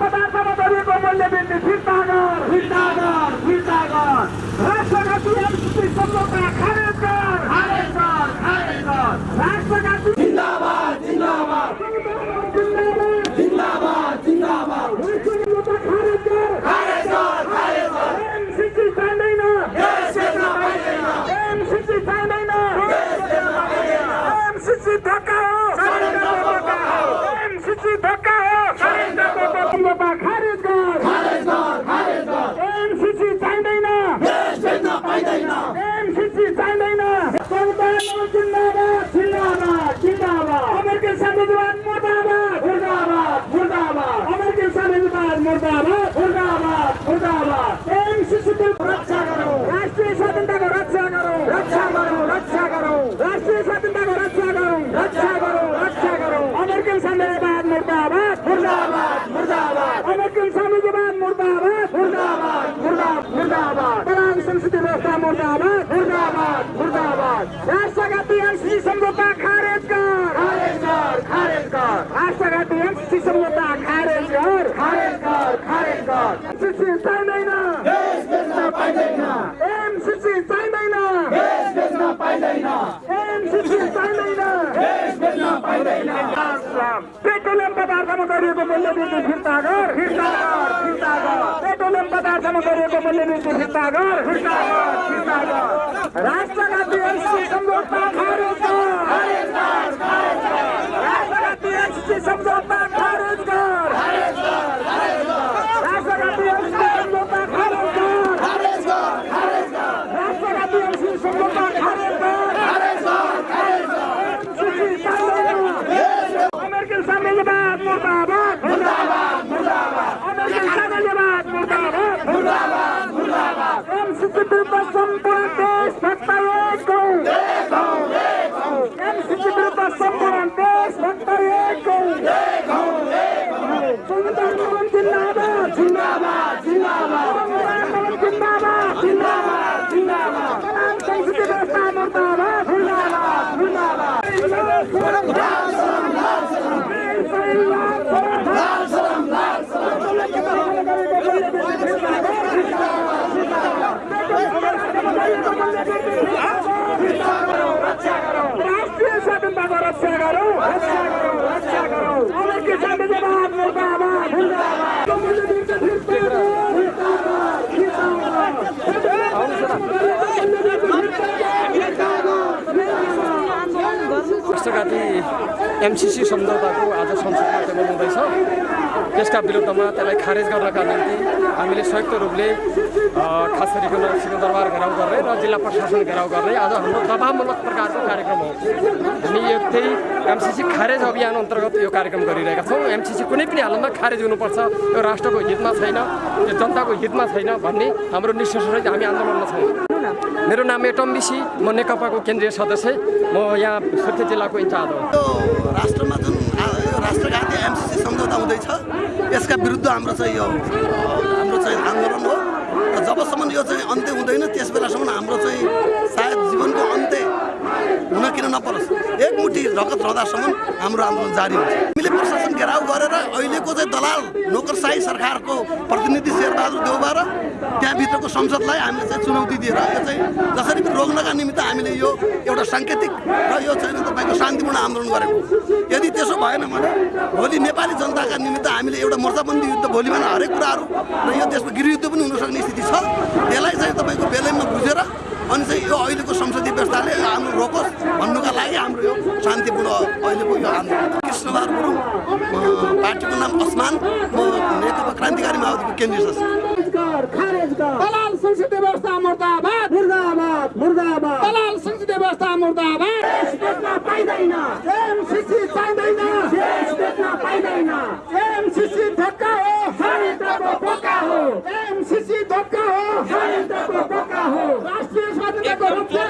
पदार्थमा गरिएको फिर्ता गर फिर्ता गर फिर्ता गर एमसिसी धक्का हो धक्का हो। एमसिसी खारेज गर एमसिसी चाहिँदैन एमसिसी चाहिँदैन जिन्दाबाद जिन्दाबाद जिन्दाबाद। अमेरिकन साम्राज्यवाद मुर्दाबाद। मुर्दाबाद मुर्दाबाद। अमेरिकन साम्राज्यवाद मुर्दाबाद मुर्दाबाद मुर्दाबाद। एमसिसीको रक्षा गरौँ। राष्ट्रिय स्वतन्त्रताको रक्षा गरौँ रक्षा गरौँ रक्षा गरौँ राष्ट्रिय स्वतन्त्रताको रक्षा गरौँ रक्षा गरौँ रक्षा गरौँ अमेरिकन साम्राज्यवाद मुर्दाबाद मुर्दाबाद मुर्दाबाद अमेरिकन साम्राज्यवाद मुर्दाबाद मुर्दाबाद मुर्दाबाद मुर्दाबाद तराई संसदीय व्यवस्था मुर्दाबाद मुर्दाबाद मुर्दाबाद राष्ट्रघाती एमसिसी सम्झौता खारेज कर खारेज कर खारेज कर राष्ट्रघाती एमसिसी सम्झौता खारेज कर खारेज कर खारेज कर एमसिसी चाहिँदैन देश बेच्न पाइँदैन एमसिसी चाहिँदैन देश बेच्न पाइँदैन एमसिसी चाहिँदैन देश बेच्न पाइँदैन पदार्थमा गरिएको मूल्य वृद्धि फिर्ता गर। फिर्ता गर फिर्ता गर। पेट्रोलियम पदार्थमा गरिएको मूल्य वृद्धि फिर्ता गर। फिर्ता गर फिर्ता गर। सम्झौता खारेज गर राष्ट्रघाती एमसिसी सम्झौता खारेज गर राष्ट्रघाती एमसिसी सम्झौता खारेज गर खारेज गर खारेज गर राष्ट्रघाती एमसिसी सम्झौता खारेज गर खारेज गर खारेज गर एमसिसी चाहिँदैन अमेरिकन साम्राज्यवाद मुर्दाबाद मुर्दाबाद मुर्दाबाद अमेरिकन साम्राज्यवाद मुर्दाबाद मुर्दाबाद मुर्दाबाद एमसिसी विरुद्ध सम्पूर्ण देश भक्त एक हौ देखौँ देखौँ एमसिसी विरुद्ध सम्पूर्ण देश भक्त एक हौ देखौँ देखौँ संविधान आन्दोलन जिन्दाबाद जिन्दाबाद जिन्दाबाद संविधान आन्दोलन जिन्दाबाद जिन्दाबाद जिन्दाबाद तमाम संसदीय व्यवस्था मुर्दाबाद मुर्दाबाद मुर्दाबाद लाल सलाम लाल सलाम लाल एमसिसी सम्झौताको आज संसदमा टेबल हुँदैछ। त्यसका विरुद्धमा त्यसलाई खारेज गर्नका निम्ति हामीले संयुक्त रूपले खास गरिकन सिंहदरबार घेराउ गर्ने र जिल्ला प्रशासन घेराउ गर्ने आज हाम्रो दबावमूलक प्रकारको कार्यक्रम हो। हामी यो त्यही एमसिसी खारेज अभियान अन्तर्गत यो कार्यक्रम गरिरहेका छौँ। एमसिसी कुनै पनि हालतमा खारेज हुनुपर्छ यो राष्ट्रको हितमा छैन यो जनताको हितमा छैन भन्ने हाम्रो निष्कर्षसहित हामी आन्दोलनमा छौँ। मेरो नाम एटम बिसी म नेकपाको केन्द्रीय सदस्य म यहाँ सुर्खेत जिल्लाको इन्चार्ज हो। राष्ट्रमा जुन आ- यो राष्ट्रघाती एमसिसी यसका विरुद्ध हाम्रो चाहिँ यो हाम्रो चाहिँ आन्दोलन हो। र जबसम्म यो चाहिँ अन्त्य हुँदैन त्यस बेलासम्म हाम्रो चाहिँ सायद जीवनको अन्त्य हुन किन नपरोस्। एकमुठी रगत रहँदासम्म हाम्रो आन्दोलन जारी हुन्छ। हामीले प्रशासन घेराउ गरेर अहिलेको चाहिँ दलाल नोकरसाही सरकारको प्रतिनिधि शेरबहादुर देउबा र त्यहाँभित्रको संसदलाई हामीले चाहिँ चुनौती दिएर यो चाहिँ जसरी पनि रोक्नका निमित्त हामीले यो एउटा साङ्केतिक र यो चाहिँ तपाईँको शान्तिपूर्ण आन्दोलन गरेको। यदि त्यसो भएन भने भोलि नेपाली जनताका निमित्त हामीले एउटा मोर्चाबन्दी युद्ध भोलि भने हरेक कुराहरू र यो देशमा गृहयुद्ध पनि हुन सक्ने स्थिति छ। त्यसलाई चाहिँ तपाईँको बेलैमा बुझेर अनि चाहिँ यो अहिलेको संसदीय व्यवस्थाले हाम्रो रोकोस् भन्नुका लागि हाम्रो यो शान्तिपूर्ण अहिलेको यो आन्दोलन। कृष्णबहादुर गुरुङ पार्टीको नाम असमान म नेकपा क्रान्तिकारी माओवादीको केन्द्रीय सदस्य। मुर्दाबाद देश बेच्न पाइँदैन। एमसिसी चाहिँदैन। देश हो। जनताको हो। हो। राष्ट्रिय स्वाधीनताको रूपमा